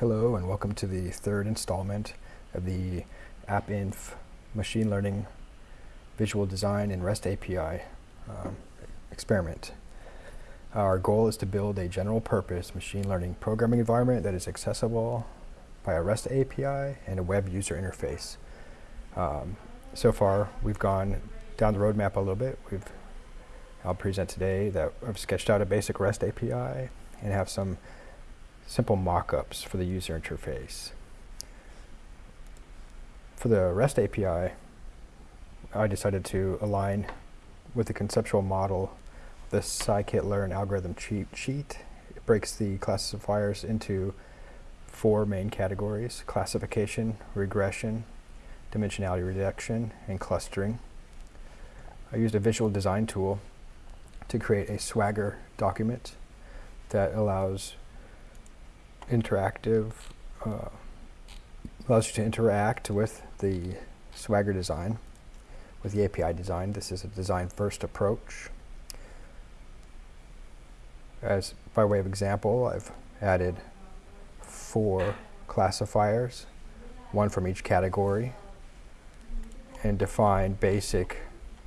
Hello and welcome to the third installment of the AppInf Machine Learning Visual Design and REST API um, experiment. Our goal is to build a general purpose machine learning programming environment that is accessible by a REST API and a web user interface. Um, so far we've gone down the roadmap a little bit. We've I'll present today that I've sketched out a basic REST API and have some simple mock-ups for the user interface. For the REST API, I decided to align with the conceptual model the scikit-learn algorithm cheat sheet. It breaks the classifiers into four main categories, classification, regression, dimensionality reduction, and clustering. I used a visual design tool to create a Swagger document that allows interactive, uh, allows you to interact with the Swagger design, with the API design. This is a design first approach. As by way of example, I've added four classifiers, one from each category, and defined basic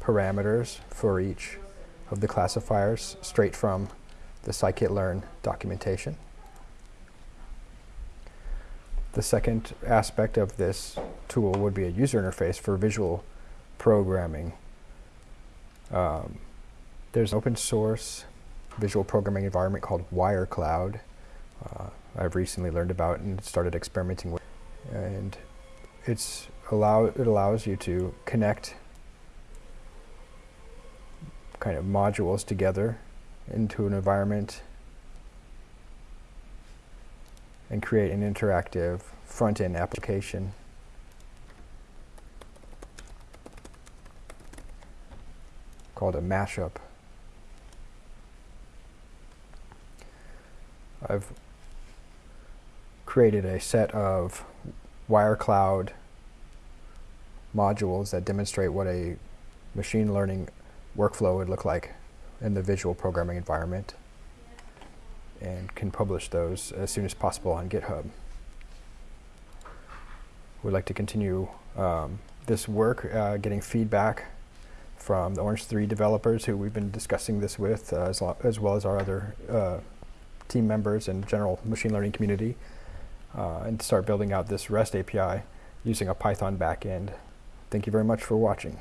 parameters for each of the classifiers straight from the scikit-learn documentation. The second aspect of this tool would be a user interface for visual programming. Um, there's an open source visual programming environment called WireCloud. Uh, I've recently learned about and started experimenting with, and it's allow it allows you to connect kind of modules together into an environment and create an interactive front-end application. called a mashup. I've created a set of WireCloud modules that demonstrate what a machine learning workflow would look like in the visual programming environment and can publish those as soon as possible on GitHub. We'd like to continue um, this work, uh, getting feedback from the Orange 3 developers who we've been discussing this with, uh, as, as, well as our other uh, team members and general machine learning community, uh, and start building out this REST API using a Python backend. Thank you very much for watching.